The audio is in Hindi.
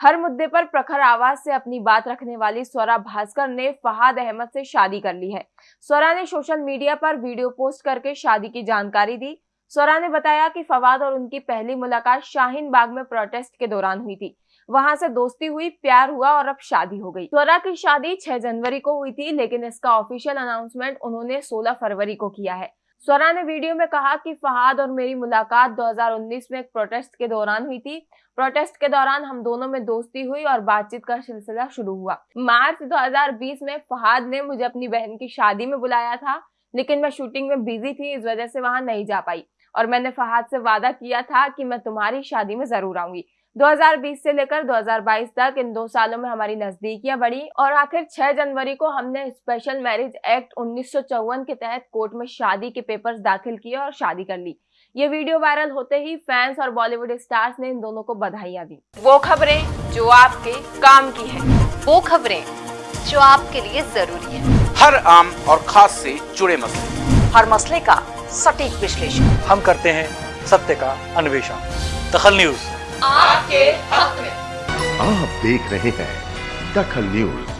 हर मुद्दे पर प्रखर आवाज़ से अपनी बात रखने वाली स्वरा भास्कर ने फहाद अहमद से शादी कर ली है। स्वरा ने सोशल मीडिया पर वीडियो पोस्ट करके शादी की जानकारी दी। स्वरा ने बताया कि फवाद और उनकी पहली मुलाकात शाहीन बाग में प्रोटेस्ट के दौरान हुई थी। वहाँ से दोस्ती हुई, प्यार हुआ और अब शादी हो गई। स्वरा की शादी 6 जनवरी को हुई थी, लेकिन इसका ऑफिशियल अनाउंसमेंट उन्होंने 16 फरवरी को किया है। स्वरा ने वीडियो में कहा कि फहाद और मेरी मुलाकात 2019 में एक प्रोटेस्ट के दौरान हुई थी। प्रोटेस्ट के दौरान हम दोनों में दोस्ती हुई और बातचीत का सिलसिला शुरू हुआ। मार्च 2020 में फहाद ने मुझे अपनी बहन की शादी में बुलाया था, लेकिन मैं शूटिंग में बिज़ी थी, इस वजह से वहाँ नहीं जा पाई। और मैंने फहाद से वादा किया था कि मैं तुम्हारी शादी में ज़रूर आऊँगी। 2020 से लेकर 2022 तक इन दो सालों में हमारी नजदीकियाँ बढ़ी और आखिर 6 जनवरी को हमने स्पेशल मैरिज एक्ट उन्नीस सौ चौवन के तहत कोर्ट में शादी के पेपर्स दाखिल किए और शादी कर ली। ये वीडियो वायरल होते ही फैंस और बॉलीवुड स्टार्स ने इन दोनों को बधाइयाँ दी। वो खबरें जो आपके काम की है वो खबरें जो आपके लिए ज़रूरी है। हर आम और खास से जुड़े मसले। हर मसले का सटीक विश्लेषण। हम करते हैं सत्य का अन्वेषण। दखल न्यूज़। आपके हक में। आप देख रहे हैं दखल न्यूज़।